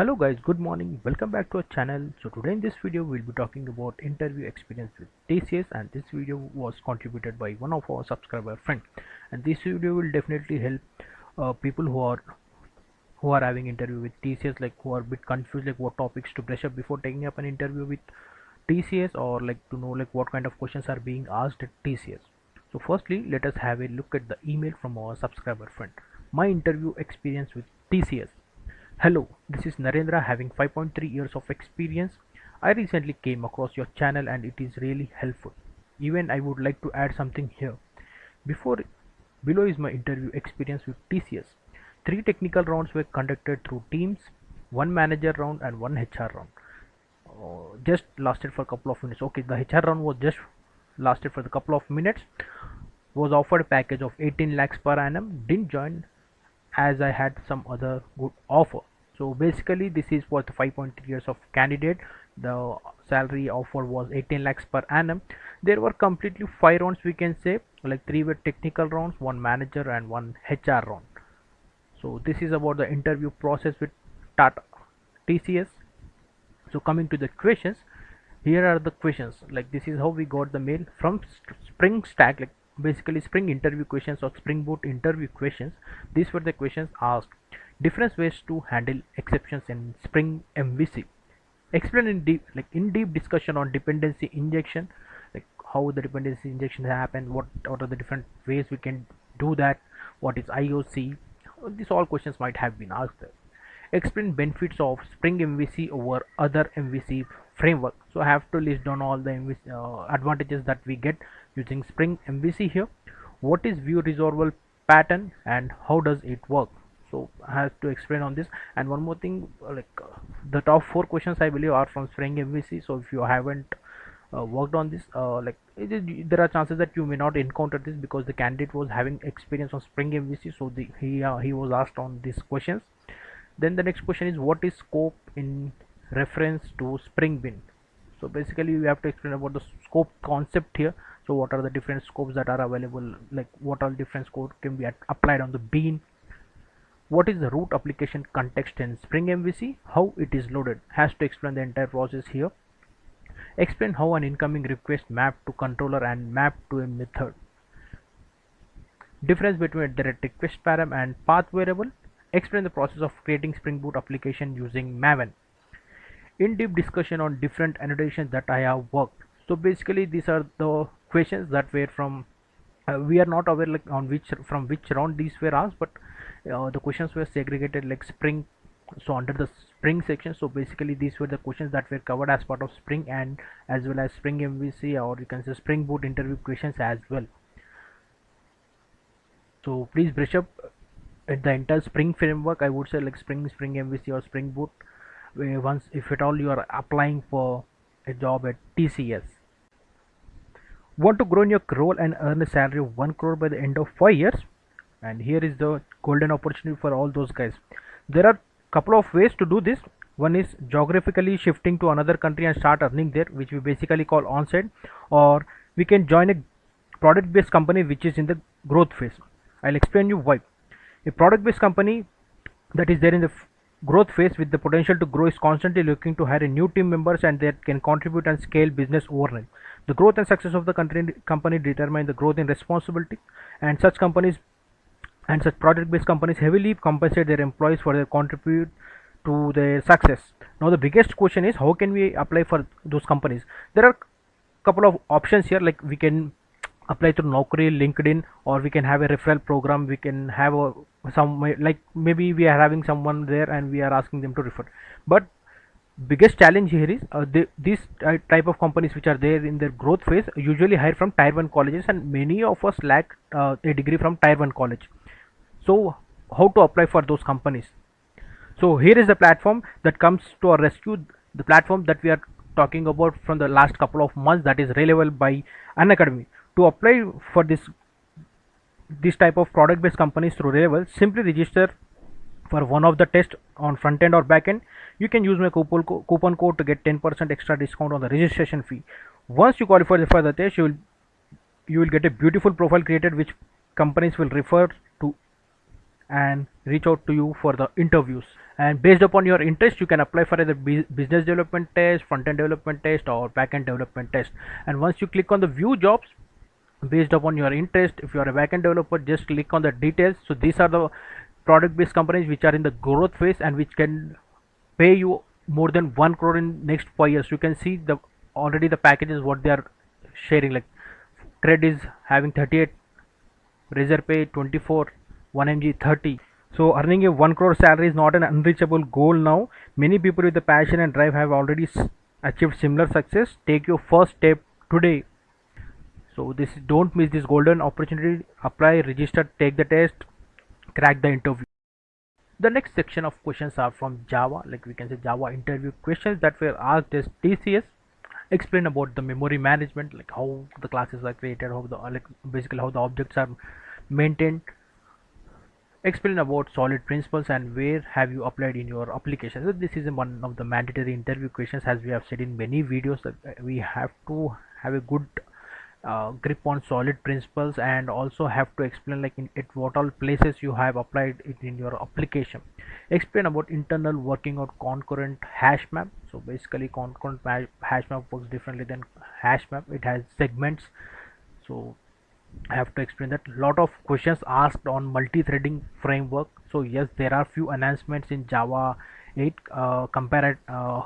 hello guys good morning. Welcome back to our channel. So today in this video we'll be talking about interview experience with TCS and this video was contributed by one of our subscriber friend. And this video will definitely help uh, people who are who are having interview with TCS like who are a bit confused like what topics to brush up before taking up an interview with TCS or like to know like what kind of questions are being asked at TCS. So firstly let us have a look at the email from our subscriber friend. My interview experience with TCS Hello, this is Narendra having 5.3 years of experience. I recently came across your channel and it is really helpful. Even I would like to add something here. Before below is my interview experience with TCS. Three technical rounds were conducted through Teams, one manager round and one HR round. Uh, just lasted for a couple of minutes. Okay, the HR round was just lasted for a couple of minutes. Was offered a package of 18 lakhs per annum. Didn't join as I had some other good offer so basically this is for the 5.3 years of candidate. The salary offer was 18 lakhs per annum. There were completely five rounds we can say. Like three were technical rounds one manager and one hr round. So this is about the interview process with tata tcs so coming to the questions here are the questions. Like this is how we got the mail from spring stack. Like basically spring interview questions or spring boot interview questions. These were the questions asked different ways to handle exceptions in Spring MVC. Explain in deep, like in deep discussion on dependency injection, like how the dependency injection happen, what what are the different ways we can do that, what is IOC. These all questions might have been asked. Explain benefits of Spring MVC over other MVC framework. So I have to list down all the MVC, uh, advantages that we get using Spring MVC here. What is view resolver pattern and how does it work? So I have to explain on this. And one more thing uh, like uh, the top four questions I believe are from Spring MVC so if you haven't uh, worked on this uh, like there are chances that you may not encounter this because the candidate was having experience on Spring MVC so the, he uh, he was asked on these questions. Then the next question is what is scope in reference to Spring Bean so basically we have to explain about the scope concept here. So what are the different scopes that are available? Like what all different scopes can be applied on the bean what is the root application context in Spring MVC, how it is loaded, has to explain the entire process here. Explain how an incoming request map to controller and map to a method. Difference between direct request param and path variable. Explain the process of creating Spring Boot application using Maven. In-depth discussion on different annotations that I have worked. So basically these are the questions that were from uh, we are not aware like on which from which round these were asked but uh, the questions were segregated like spring so under the spring section so basically these were the questions that were covered as part of spring and as well as spring mvc or you can say spring boot interview questions as well. So please brush up at the entire spring framework i would say like spring spring mvc or spring boot once if at all you are applying for a job at tcs want to grow in your role and earn a salary of 1 crore by the end of 5 years and here is the golden opportunity for all those guys. There are a couple of ways to do this. One is geographically shifting to another country and start earning there which we basically call onsite. Or we can join a product based company which is in the growth phase. I'll explain you why. A product based company that is there in the growth phase with the potential to grow is constantly looking to hire new team members and that can contribute and scale business overnight. The growth and success of the company determine the growth in responsibility. And such companies and such project-based companies heavily compensate their employees for their contribute to their success now the biggest question is how can we apply for those companies there are couple of options here like we can apply through Naukri, LinkedIn, or we can have a referral program. We can have a some like maybe we are having someone there and we are asking them to refer. But biggest challenge here is uh, these type of companies which are there in their growth phase usually hire from tier 1 colleges and many of us lack uh, a degree from tier 1 college so how to apply for those companies? So here is the platform that comes to our rescue. The platform that we are talking about from the last couple of months that is Relevel by Unacademy. To apply for this this type of product based companies through Relevel simply register for one of the tests on front end or back end. You can use my coupon, co coupon code to get 10% extra discount on the registration fee. Once you qualify for the test you will you will get a beautiful profile created which companies will refer and reach out to you for the interviews. And based upon your interest you can apply for the business development test front end development test or back end development test. And once you click on the view jobs based upon your interest if you are a backend developer just click on the details. So these are the product based companies which are in the growth phase and which can pay you more than 1 crore in next 5 years. You can see the already the packages what they are sharing like Cred is having 38 Razorpay 24 1mg 30 so earning a 1 crore salary is not an unreachable goal now. Many people with the passion and drive have already achieved similar success. Take your first step today. So this don't miss this golden opportunity. Apply register take the test crack the interview. The next section of questions are from java. Like we can say java interview questions that were asked as tcs explain about the memory management like how the classes are created how the like basically how the objects are maintained explain about solid principles and where have you applied in your application. So this is one of the mandatory interview questions as we have said in many videos that we have to have a good uh, grip on solid principles and also have to explain like in at what all places you have applied it in your application. Explain about internal working of concurrent hash map. So basically concurrent hash map works differently than hash map. It has segments. So I have to explain that lot of questions asked on multi-threading framework. So yes there are few announcements in Java 8 uh, compare uh,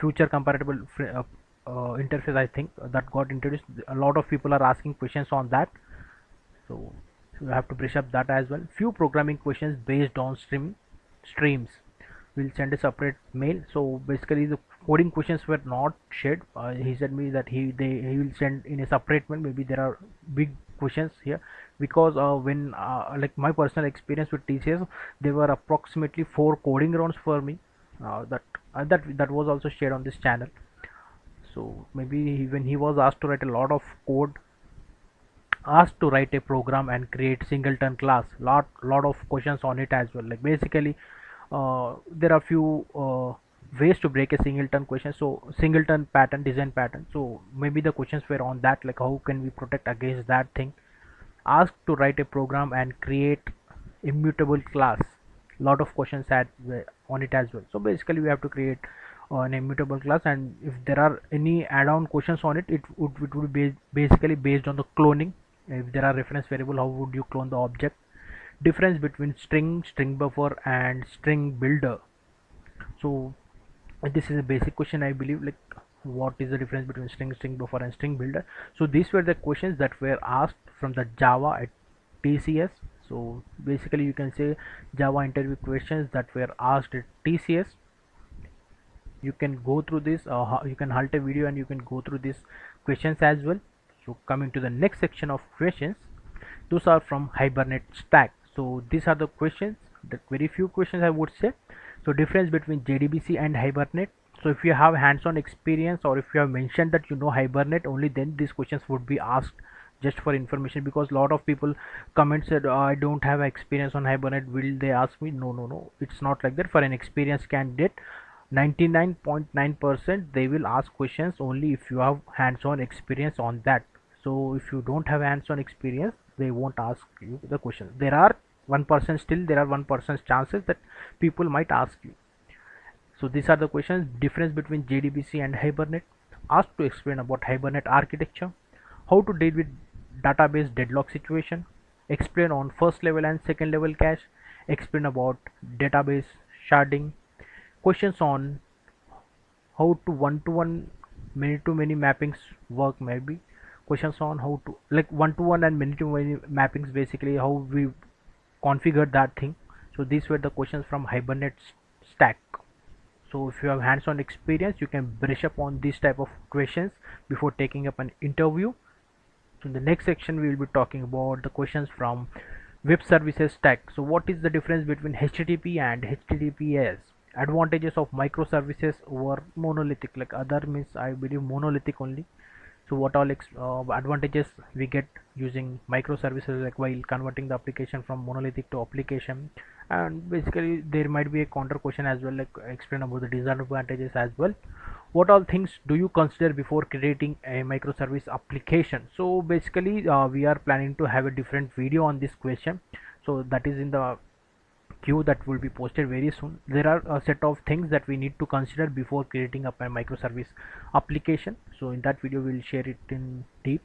future comparable uh, uh, interface I think that got introduced. A lot of people are asking questions on that. So you have to brush up that as well. Few programming questions based on stream streams. We'll send a separate mail. So basically the coding questions were not shared. Uh, he said me that he they he will send in a separate mail. Maybe there are big questions here. Because uh, when uh, like my personal experience with TCS there were approximately four coding rounds for me uh, that that that was also shared on this channel. So maybe when he was asked to write a lot of code asked to write a program and create singleton class lot lot of questions on it as well. Like basically uh, there are few uh, ways to break a singleton question. So singleton pattern design pattern. So maybe the questions were on that like how can we protect against that thing? Asked to write a program and create immutable class. Lot of questions had uh, on it as well. So basically we have to create an immutable class. And if there are any add-on questions on it it would, it would be basically based on the cloning. If there are reference variable how would you clone the object? Difference between string string buffer and string builder. So this is a basic question i believe like what is the difference between string string buffer and string builder? So these were the questions that were asked from the java at tcs so basically you can say java interview questions that were asked at tcs you can go through this uh, you can halt a video and you can go through these questions as well. So coming to the next section of questions those are from hibernate stack. So these are the questions the very few questions i would say so difference between jdbc and hibernate. So if you have hands-on experience or if you have mentioned that you know hibernate only then these questions would be asked just for information because a lot of people comment said oh, i don't have experience on hibernate. Will they ask me? No no no. It's not like that. For an experienced candidate 99.9% they will ask questions only if you have hands-on experience on that. So if you don't have hands-on experience they won't ask you the question. There are one percent still there are one percent chances that people might ask you. So these are the questions. Difference between jdbc and hibernate. Asked to explain about hibernate architecture. How to deal with database deadlock situation. Explain on first level and second level cache. Explain about database sharding. Questions on how to one-to-one many-to-many mappings work maybe. Questions on how to like one-to-one and many-to-many mappings basically how we configure that thing. So these were the questions from hibernate stack. So if you have hands-on experience you can brush up on these type of questions before taking up an interview. So in the next section we will be talking about the questions from web services stack. So what is the difference between http and https advantages of microservices over monolithic. Like other means i believe monolithic only so what all uh, advantages we get using microservices like while converting the application from monolithic to application. And basically there might be a counter question as well like explain about the disadvantages as well. What all things do you consider before creating a microservice application? So basically uh, we are planning to have a different video on this question. So that is in the queue that will be posted very soon. There are a set of things that we need to consider before creating a microservice application. So in that video we'll share it in deep.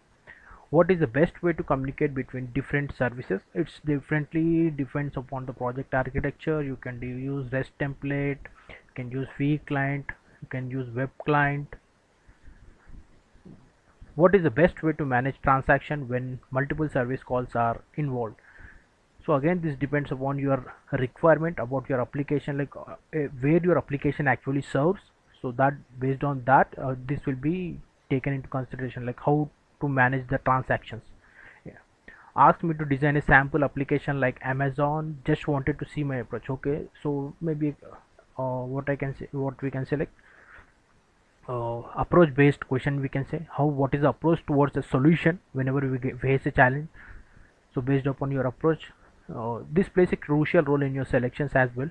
What is the best way to communicate between different services? It's differently depends upon the project architecture. You can use rest template you can use Feign client you can use web client. What is the best way to manage transaction when multiple service calls are involved so again this depends upon your requirement about your application like uh, eh, where your application actually serves. So that based on that uh, this will be taken into consideration like how to manage the transactions. Yeah. asked me to design a sample application like amazon. Just wanted to see my approach. Okay. So maybe uh, what i can say what we can select uh, approach based question we can say. How what is the approach towards a solution whenever we face a challenge? So based upon your approach uh, this plays a crucial role in your selections as well.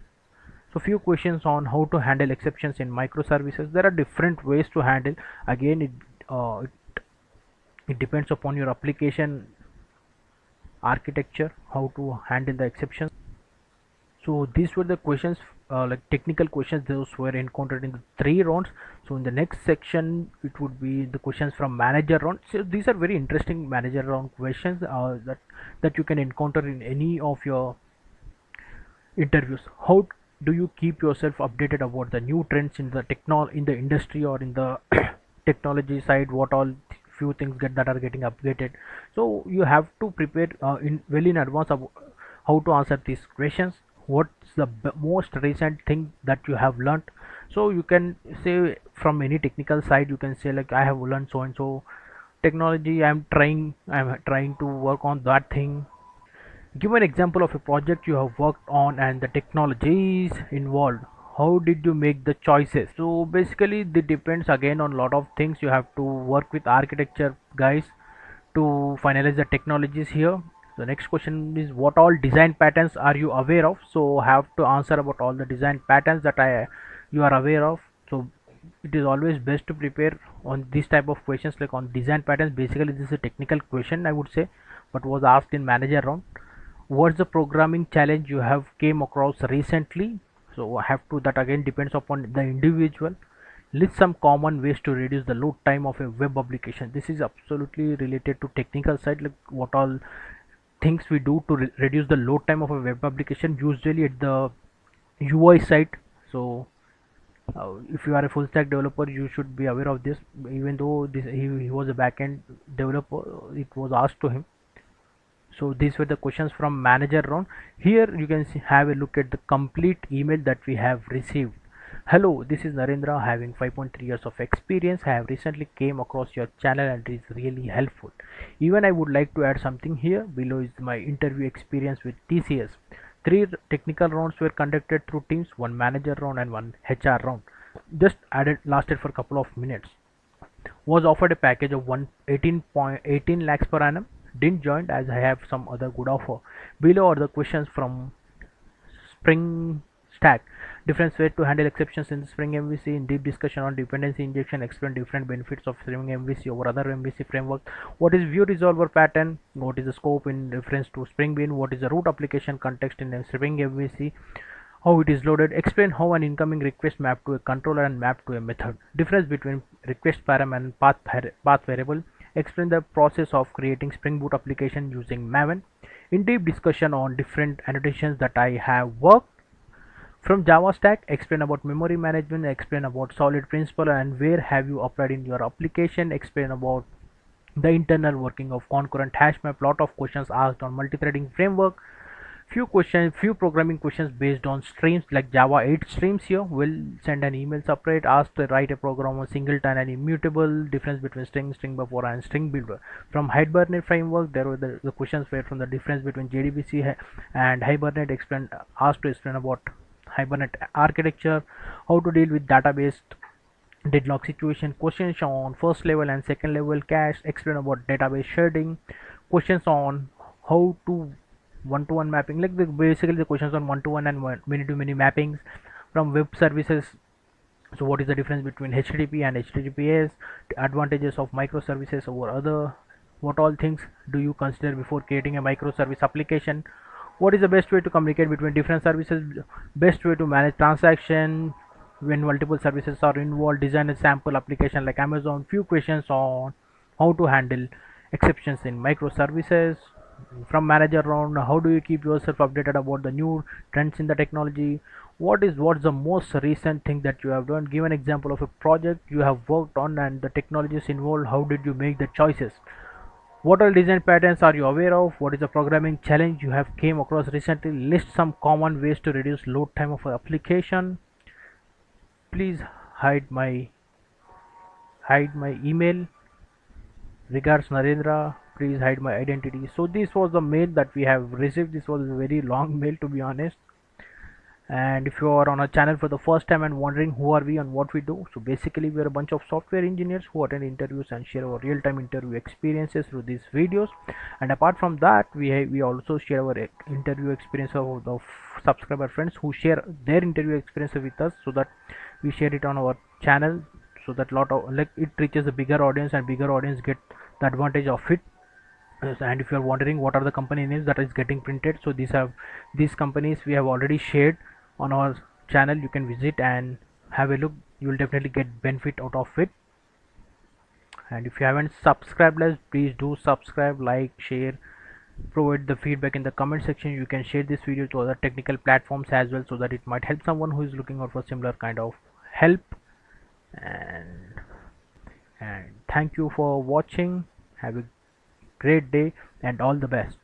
So few questions on how to handle exceptions in microservices. There are different ways to handle. Again it, uh, it, it depends upon your application architecture how to handle the exceptions. So these were the questions uh, like technical questions those were encountered in the three rounds. So in the next section it would be the questions from manager round. So these are very interesting manager round questions uh, that that you can encounter in any of your interviews. How do you keep yourself updated about the new trends in the techno in the industry or in the technology side? What all few things get that are getting updated? So you have to prepare uh, in well in advance of how to answer these questions what's the most recent thing that you have learned so you can say from any technical side you can say like i have learned so and so technology i'm trying i'm trying to work on that thing. Give an example of a project you have worked on and the technologies involved. How did you make the choices? So basically it depends again on a lot of things. You have to work with architecture guys to finalize the technologies here the next question is what all design patterns are you aware of? So have to answer about all the design patterns that i you are aware of. So it is always best to prepare on this type of questions like on design patterns. Basically this is a technical question i would say but was asked in manager round. What's the programming challenge you have came across recently? So I have to that again depends upon the individual. List some common ways to reduce the load time of a web application. This is absolutely related to technical side like what all things we do to re reduce the load time of a web application usually at the UI side so uh, if you are a full stack developer you should be aware of this. Even though this he, he was a backend developer it was asked to him. So these were the questions from manager round here you can see, have a look at the complete email that we have received hello this is narendra. Having 5.3 years of experience i have recently came across your channel and it is really helpful. Even i would like to add something here. Below is my interview experience with tcs three technical rounds were conducted through teams one manager round and one hr round. Just added lasted for a couple of minutes. Was offered a package of 118.18 lakhs per annum. Didn't join as I have some other good offer. Below are the questions from Spring Stack. Different ways to handle exceptions in Spring MVC. In deep discussion on dependency injection, explain different benefits of Spring MVC over other MVC framework. What is view resolver pattern? What is the scope in reference to Spring Bean? What is the root application context in Spring MVC? how it is loaded explain how an incoming request map to a controller and map to a method difference between request param and path, path variable explain the process of creating Spring Boot application using Maven, In deep discussion on different annotations that I have worked from Java stack, explain about memory management, explain about solid principle and where have you applied in your application, explain about the internal working of concurrent hash map, lot of questions asked on multi-threading framework, few questions few programming questions based on streams like java 8 streams here. Will send an email separate ask to write a program on singleton and immutable difference between string string buffer and string builder. From hibernate framework there were the, the questions were from the difference between jdbc and hibernate explain asked to explain about hibernate architecture how to deal with database deadlock situation questions on first level and second level cache explain about database sharding questions on how to one-to-one mapping like the, basically the questions on one-to-one and many-to-many mappings from web services. So what is the difference between http and https advantages of microservices over other what all things do you consider before creating a microservice application what is the best way to communicate between different services? Best way to manage transaction when multiple services are involved design a sample application like amazon few questions on how to handle exceptions in microservices. From manager round how do you keep yourself updated about the new trends in the technology? What is what's the most recent thing that you have done? Give an example of a project you have worked on and the technologies involved. How did you make the choices what all design patterns are you aware of? What is the programming challenge you have came across recently? List some common ways to reduce load time of application. Please hide my hide my email. Regards narendra please hide my identity. So this was the mail that we have received. This was a very long mail to be honest and if you are on a channel for the first time and wondering who are we and what we do so basically we are a bunch of software engineers who attend interviews and share our real-time interview experiences through these videos. And apart from that we we also share our interview experience of the subscriber friends who share their interview experience with us so that we share it on our channel so that lot of like it reaches a bigger audience and bigger audience get the advantage of it. And if you are wondering what are the company names that is getting printed so these have these companies we have already shared on our channel you can visit and have a look. You will definitely get benefit out of it. And if you haven't subscribed us please do subscribe like share provide the feedback in the comment section. You can share this video to other technical platforms as well so that it might help someone who is looking out for similar kind of help. And and thank you for watching. Have a great day and all the best